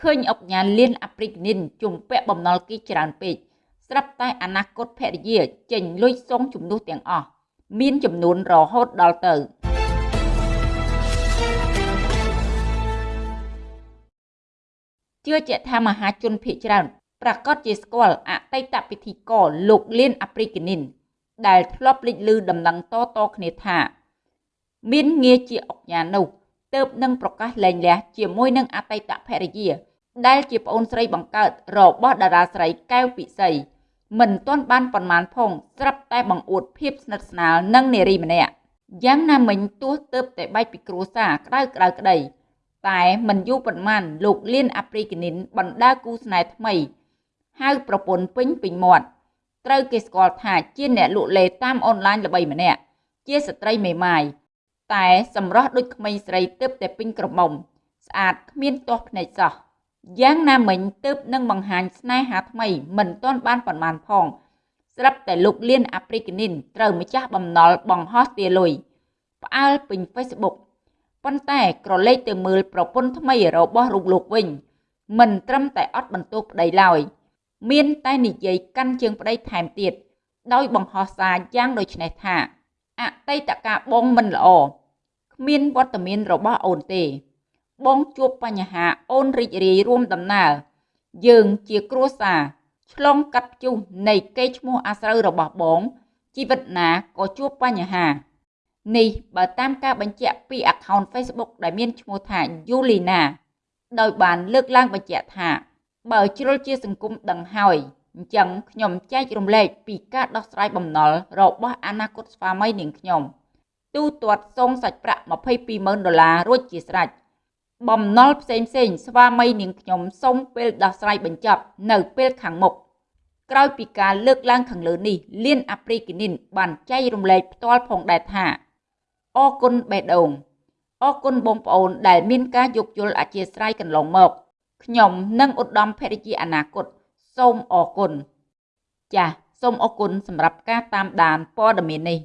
ឃើញអុកញ៉ាលៀនអាព្រិកនីនជំពាក់បំណុលគីច្រើនពេកស្រាប់តែអនាគតភរិយាចេញលុយសងជំនួសទាំងអស់មានចំនួនរហូតដល់ទៅជឿជាក់ថាមហាជនភៀកច្រើនប្រកាសជាស្គាល់អតីតពិធីករលោកលៀនអាព្រិកនីនដែលធ្លាប់លេចលឺដំណឹងតតគ្នាថា មានងារជាអុកញ៉ានោះ ទើបនឹងប្រកាសលែងលះជាមួយនឹងអតីតភរិយា ដែលជាប្អូនស្រីបង្កើតរបស់តារាស្រីកែវពិសីមិនទាន់បានប៉ុន្មានផងស្រាប់តែបង្អួតភាពស្និទ្ធស្នាលនឹងនារីម្នាក់យ៉ាងណាមិញទោះទើបតែបែកពីគ្រួសារក្តៅក្តៅក្តី តែមិនយូរប៉ុន្មានលោកលៀនអាព្រីកនីនបណ្ដាគូស្នេហ៍ថ្មីហៅប្រពន្ធពេញពេញមាត់ត្រូវគេស្គាល់ថាជាអ្នកលក់លេតាមអនឡាញល្បីម្នាក់ជាស្ត្រីមេម៉ាយ តែសម្រស់ដូចក្មេងស្រីទើបតែពេញក្រមុំ ស្អាតគ្មានទាស់ភ្នែកសោះយ៉ាងណាមិញទើបនឹងបង្ហាញស្នេហាថ្មី មិនទាន់បានប៉ុន្មានផងស្រាប់តែលោកលៀនអាព្រិកនីនត្រូវម្ចាស់បំណុលបង្ហោះទាលុយផ្អើលពេញ Facebook ប៉ុន្តែក្រឡេកទៅមើលប្រពន្ធថ្មីរបស់រូបលោកវិញ មិនត្រឹមតែអត់បន្ទោសប្តីឡើយមានតែនិយាយកាន់ជើងប្តីថែមទៀតដោយបង្ហោះសារយ៉ាងដូចនេះថា អតីតកាលបងមិនល្អគ្មានវត្តមានរបស់អូនទេ បងជួបបញ្ហាអូនរីករាយរួមដំណើរយើងជាគ្រួសារឆ្លងកាត់ជុះនៃកេរ្តិ៍ឈ្មោះអាស្រូវរបស់បង ជីវិតណាក៏ជួបបញ្ហា នេះបើតាមការបញ្ជាក់ពី account Facebook ដែលមានឈ្មោះថា Yulina ដោយបានលើកឡើងបញ្ជាក់ថា បើជ្រុលជាសង្គមដឹងហើយ អញ្ចឹងខ្ញុំចែករំលែកពីការដោះស្រាយបំណុលរបស់អនាគតស្វាមីនាងខ្ញុំទូទាត់សងសាច់ប្រាក់220000ដុល្លាររួចជាស្រេចបំណុលផ្សេងផ្សេងស្វាមីនាងខ្ញុំសូមពេលដោះស្រាយបញ្ចប់នៅពេលខាងមុខក្រោយពីការលើកឡើងខាងលើនេះលៀនអាព្រីគីនីនបានចែករំលែកផ្ទាល់ផងដែរថាអរគុណបេះដូងអរគុណបងប្អូនដែលមានការយោគយល់អធិស្ឋានកន្លងមកខ្ញុំនិងឧត្តមភរិយាអនាគត សូមអរគុណចាសសូមអរគុណសម្រាប់ការតាមដានព័ត៌មាននេះ